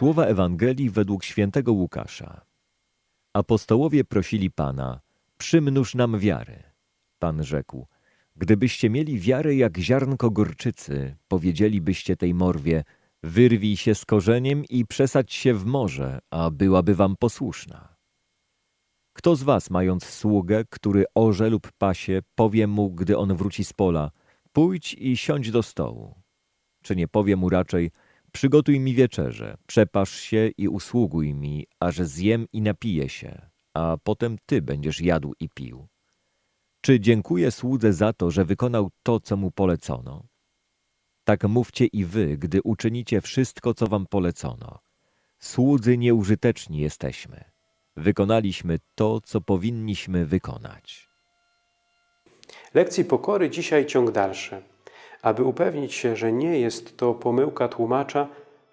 Słowa Ewangelii według świętego Łukasza. Apostołowie prosili Pana, przymnóż nam wiary. Pan rzekł, gdybyście mieli wiarę jak ziarnko gorczycy, powiedzielibyście tej morwie, wyrwij się z korzeniem i przesadź się w morze, a byłaby wam posłuszna. Kto z was, mając sługę, który orze lub pasie, powie mu, gdy on wróci z pola, pójdź i siądź do stołu? Czy nie powie mu raczej, przygotuj mi wieczerze, przepasz się i usługuj mi, aż zjem i napiję się, a potem ty będziesz jadł i pił? Czy dziękuję słudze za to, że wykonał to, co mu polecono? Tak mówcie i wy, gdy uczynicie wszystko, co wam polecono. Słudzy nieużyteczni jesteśmy. Wykonaliśmy to, co powinniśmy wykonać. Lekcji pokory dzisiaj ciąg dalszy. Aby upewnić się, że nie jest to pomyłka tłumacza,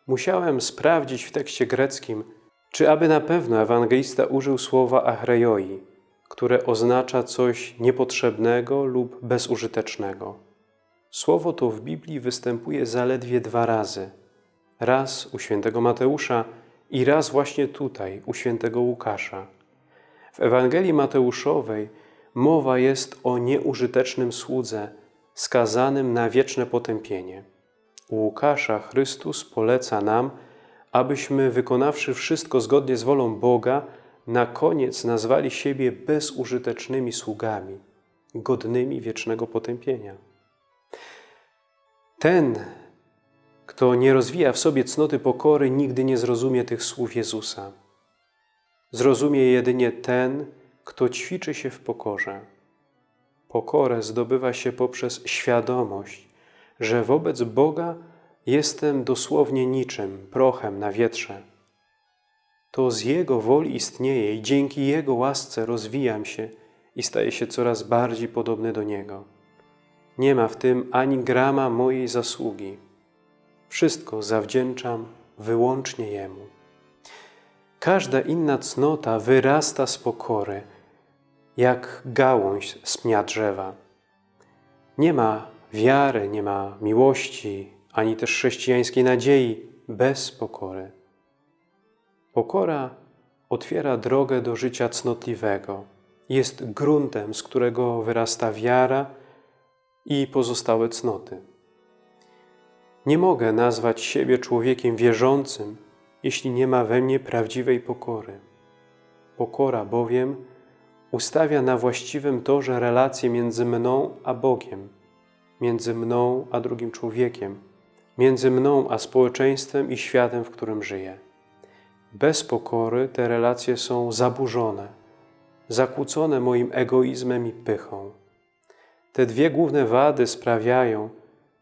musiałem sprawdzić w tekście greckim, czy aby na pewno ewangelista użył słowa achreioi, które oznacza coś niepotrzebnego lub bezużytecznego. Słowo to w Biblii występuje zaledwie dwa razy. Raz u świętego Mateusza i raz właśnie tutaj, u świętego Łukasza. W Ewangelii Mateuszowej mowa jest o nieużytecznym słudze, skazanym na wieczne potępienie. U Łukasza Chrystus poleca nam, abyśmy, wykonawszy wszystko zgodnie z wolą Boga, na koniec nazwali siebie bezużytecznymi sługami, godnymi wiecznego potępienia. Ten, kto nie rozwija w sobie cnoty pokory, nigdy nie zrozumie tych słów Jezusa. Zrozumie jedynie ten, kto ćwiczy się w pokorze. Pokorę zdobywa się poprzez świadomość, że wobec Boga jestem dosłownie niczym, prochem na wietrze. To z Jego woli istnieje i dzięki Jego łasce rozwijam się i staję się coraz bardziej podobny do Niego. Nie ma w tym ani grama mojej zasługi. Wszystko zawdzięczam wyłącznie Jemu. Każda inna cnota wyrasta z pokory, jak gałąź z pnia drzewa. Nie ma wiary, nie ma miłości, ani też chrześcijańskiej nadziei bez pokory. Pokora otwiera drogę do życia cnotliwego. Jest gruntem, z którego wyrasta wiara i pozostałe cnoty. Nie mogę nazwać siebie człowiekiem wierzącym, jeśli nie ma we mnie prawdziwej pokory. Pokora bowiem ustawia na właściwym torze relacje między mną a Bogiem, między mną a drugim człowiekiem, między mną a społeczeństwem i światem, w którym żyję. Bez pokory te relacje są zaburzone, zakłócone moim egoizmem i pychą. Te dwie główne wady sprawiają,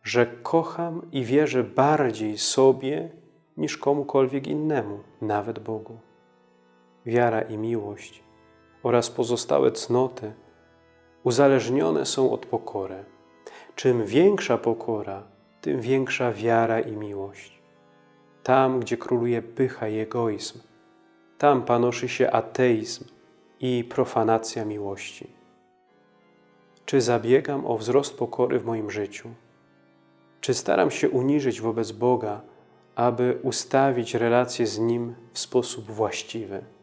że kocham i wierzę bardziej sobie niż komukolwiek innemu, nawet Bogu. Wiara i miłość oraz pozostałe cnoty uzależnione są od pokory. Czym większa pokora, tym większa wiara i miłość. Tam, gdzie króluje pycha i egoizm, tam panoszy się ateizm i profanacja miłości. Czy zabiegam o wzrost pokory w moim życiu? Czy staram się uniżyć wobec Boga, aby ustawić relacje z Nim w sposób właściwy?